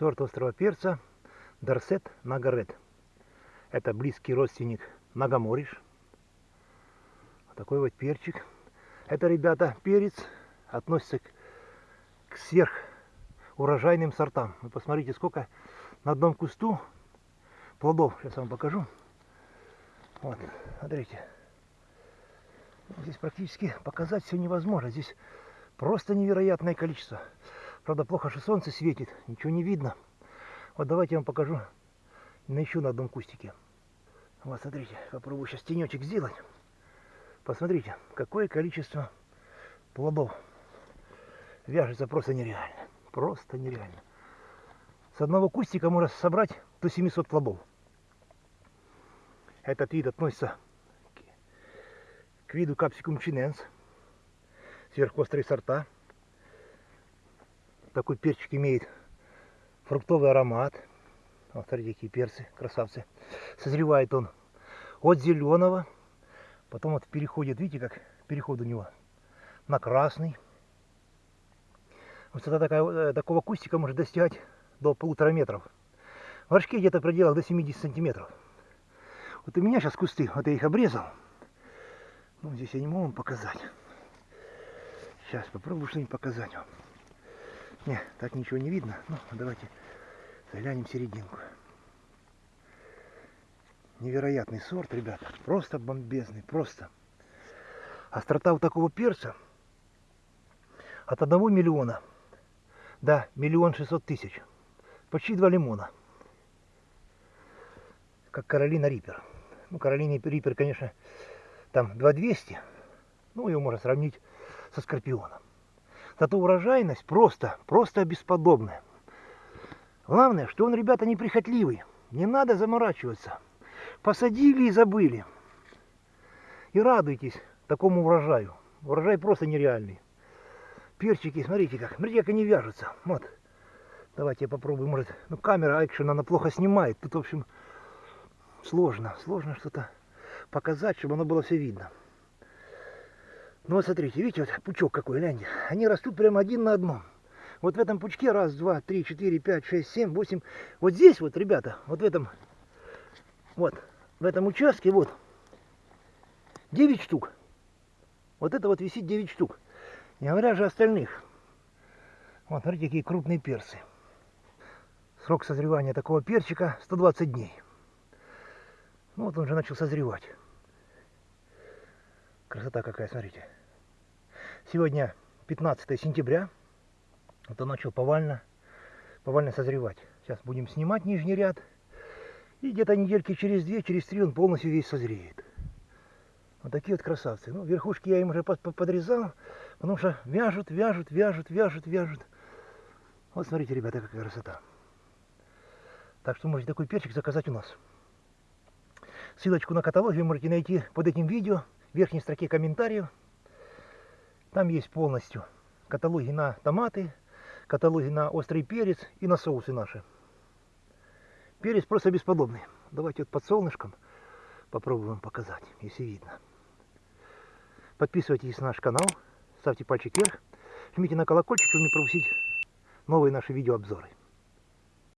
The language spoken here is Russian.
Сорт острого перца Дарсет Нагарет. Это близкий родственник Нагомориш. Вот такой вот перчик. Это, ребята, перец относится к, к сверх сортам. Вы посмотрите, сколько на одном кусту плодов. Сейчас вам покажу. Вот, смотрите. Здесь практически показать все невозможно. Здесь просто невероятное количество. Правда, плохо, что солнце светит, ничего не видно. Вот давайте я вам покажу на еще на одном кустике. Вот, смотрите, попробую сейчас тенечек сделать. Посмотрите, какое количество плодов. Вяжется просто нереально. Просто нереально. С одного кустика можно собрать до 700 плодов. Этот вид относится к виду капсикум чиненс. Сверхострые сорта. Такой перчик имеет фруктовый аромат. Вот смотрите, какие перцы, красавцы. Созревает он от зеленого, потом вот переходит, видите, как переход у него на красный. Высота такая, э, такого кустика может достигать до полутора метров. Горшки где-то в пределах до 70 сантиметров. Вот у меня сейчас кусты, вот я их обрезал. Ну, здесь я не могу вам показать. Сейчас попробую что-нибудь показать вам. Не, так ничего не видно. Ну, давайте заглянем в серединку. Невероятный сорт, ребята. Просто бомбезный, просто. Острота у такого перца от 1 миллиона до миллион шестьсот тысяч. Почти два лимона. Как Каролина Риппер. Ну, Каролина Риппер, конечно, там 2200. Ну, его можно сравнить со Скорпионом. Зато урожайность просто, просто бесподобная. Главное, что он, ребята, неприхотливый. Не надо заморачиваться. Посадили и забыли. И радуйтесь такому урожаю. Урожай просто нереальный. Перчики, смотрите как. Смотрите, как они вяжутся. Вот. Давайте я попробую. Может, ну камера экшен, она плохо снимает. Тут, в общем, сложно. Сложно что-то показать, чтобы оно было все видно. Ну вот смотрите, видите, вот пучок какой, гляньте. Они растут прямо один на одном. Вот в этом пучке раз, два, три, четыре, пять, шесть, семь, восемь. Вот здесь вот, ребята, вот в этом, вот, в этом участке вот, 9 штук. Вот это вот висит 9 штук. Не говоря же остальных. Вот, смотрите, какие крупные перцы. Срок созревания такого перчика 120 дней. Ну вот он уже начал созревать. Красота какая, смотрите. Сегодня 15 сентября. Он начал повально, повально созревать. Сейчас будем снимать нижний ряд. И где-то недельки через две, через три он полностью весь созреет. Вот такие вот красавцы. Ну, верхушки я им уже подрезал, потому что вяжут, вяжут, вяжут, вяжут, вяжут. Вот смотрите, ребята, какая красота. Так что можете такой перчик заказать у нас. Ссылочку на каталог вы можете найти под этим видео верхней строке комментариев. Там есть полностью каталоги на томаты, каталоги на острый перец и на соусы наши. Перец просто бесподобный. Давайте вот под солнышком попробуем показать, если видно. Подписывайтесь на наш канал, ставьте пальчик вверх, жмите на колокольчик, чтобы не пропустить новые наши видеообзоры.